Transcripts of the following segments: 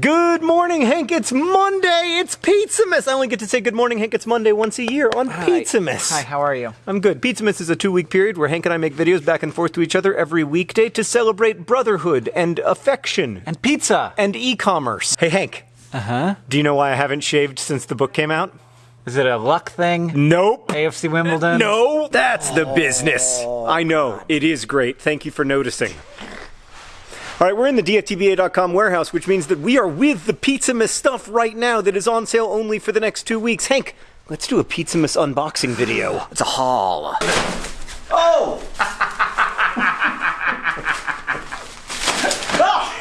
Good morning, Hank. It's Monday. It's Pizzamas. I only get to say good morning, Hank. It's Monday once a year on Pizzamas. Hi, how are you? I'm good. Pizzamas is a two week period where Hank and I make videos back and forth to each other every weekday to celebrate brotherhood and affection And pizza. and e commerce. Hey, Hank. Uh huh. Do you know why I haven't shaved since the book came out? Is it a luck thing? Nope. AFC Wimbledon? No, that's the business. I know. It is great. Thank you for noticing. All right, we're in the DFTBA.com warehouse, which means that we are with the Pizzamas stuff right now that is on sale only for the next two weeks. Hank, let's do a Pizzamas unboxing video. It's a haul. Oh! Ah!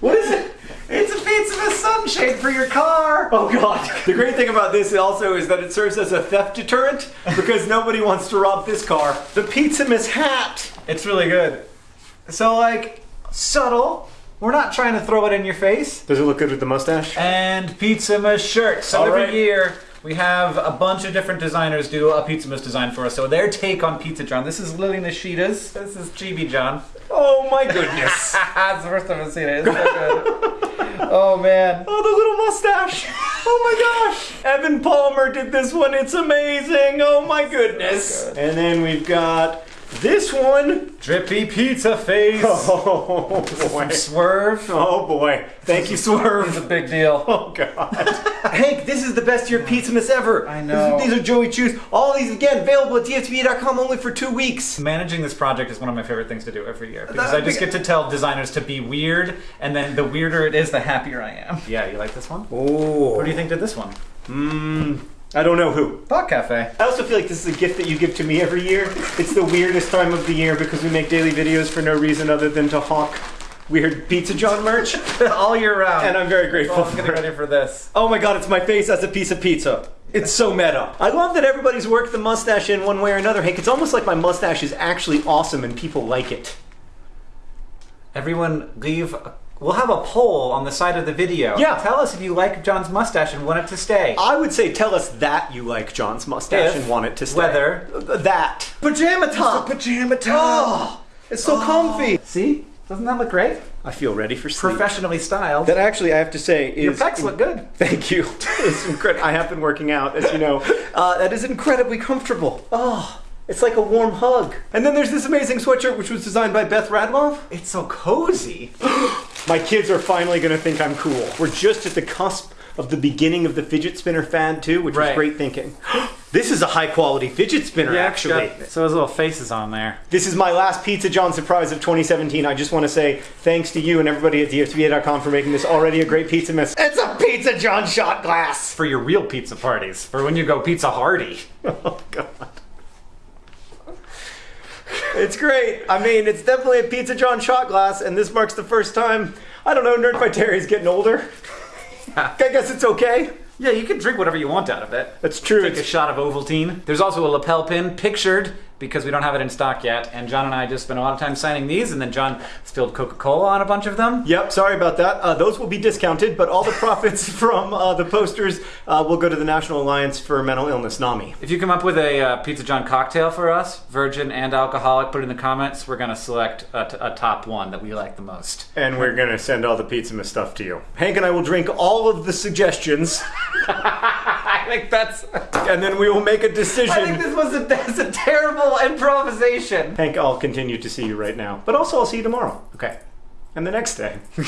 What is it? It's a pizza sunshade for your car. Oh god. The great thing about this also is that it serves as a theft deterrent because nobody wants to rob this car. The Pizzamas hat. It's really good. So, like, subtle. We're not trying to throw it in your face. Does it look good with the mustache? And Pizzamas shirt. So All every right. year we have a bunch of different designers do a Pizzamas design for us. So their take on Pizza John. This is Lily Nishida's. This is Chibi John. Oh my goodness. That's the first time I've seen it. It's so good. oh man. Oh, the little mustache. Oh my gosh. Evan Palmer did this one. It's amazing. Oh my goodness. good. and then we've got this one. Drippy pizza face. Oh boy. Swerve. Oh boy. Thank you, Swerve. It's a big deal. Oh god. Hank, this is the best year of Pizzamas ever. I know. These are Joey Chou's. All these again available at DFTBA.com only for two weeks. Managing this project is one of my favorite things to do every year because That- I just get to tell designers to be weird, and then the weirder it is, the happier I am. Yeah, you like this one? Oh. What do you think did this one? Mmm. I don't know who. Thought Cafe. I also feel like this is a gift that you give to me every year. It's the weirdest time of the year because we make daily videos for no reason other than to hawk weird Pizza John merch, All year round. and I'm very grateful Oh, I'm getting ready for this. Oh my god, it's my face as a piece of pizza. It's so meta. I love that everybody's worked the mustache in one way or another. Hank, it's almost like my mustache is actually awesome and people like it. Everyone, leave. We'll have a poll on the side of the video. Yeah. Tell us if you like John's mustache and want it to stay. I would say tell us that you like John's mustache If, and want it to stay. whether- Uh, That. Pajama top. pajama Oh, it's so comfy. See? Doesn't that look great? I feel ready for sleep. Professionally styled. That actually, I have to say, is Your pecs look good. Thank you. It's incredible. I have been working out, as you know. Uh, that is incredibly comfortable. Oh, it's like a warm hug. And then there's this amazing sweatshirt, which was designed by Beth Radloff. It's so cozy. My kids are finally going to think I'm cool. We're just at the cusp of the beginning of the fidget spinner fad, too, which was Right. great thinking. this is a high quality fidget spinner, actually. Got, So those little faces on there. This is my last Pizza John surprise of 2017. I just want to say thanks to you and everybody at DFTBA.com for making this already a great Pizzamas. It's a Pizza John shot glass. For your real pizza parties. For when you go pizza hardy. Oh god. It's great. I mean, it's definitely a Pizza John shot glass, and this marks the first time. I don't know. Nerdfighteria's getting older. I guess it's okay. Yeah, you can drink whatever you want out of it. That's true. Take a shot of Ovaltine. There's also a lapel pin pictured because we don't have it in stock yet. And John and I just spent a lot of time signing these, and then John spilled Coca Cola on a bunch of them. Yep, sorry about that. Uh, those will be discounted, but all the profits from uh, the posters uh, will go to the National Alliance for Mental Illness, NAMI. If you come up with a uh, Pizza John cocktail for us, virgin and alcoholic, put it in the comments. We're going to select a, top one that we like the most. And we're gonna send all the pizza stuff to you. Hank and I will drink all of the suggestions, Think that's. and then we will make a decision. I think this was a, that's a terrible improvisation. Hank, I'll continue to see you right now, but also I'll see you tomorrow Okay. and the next day.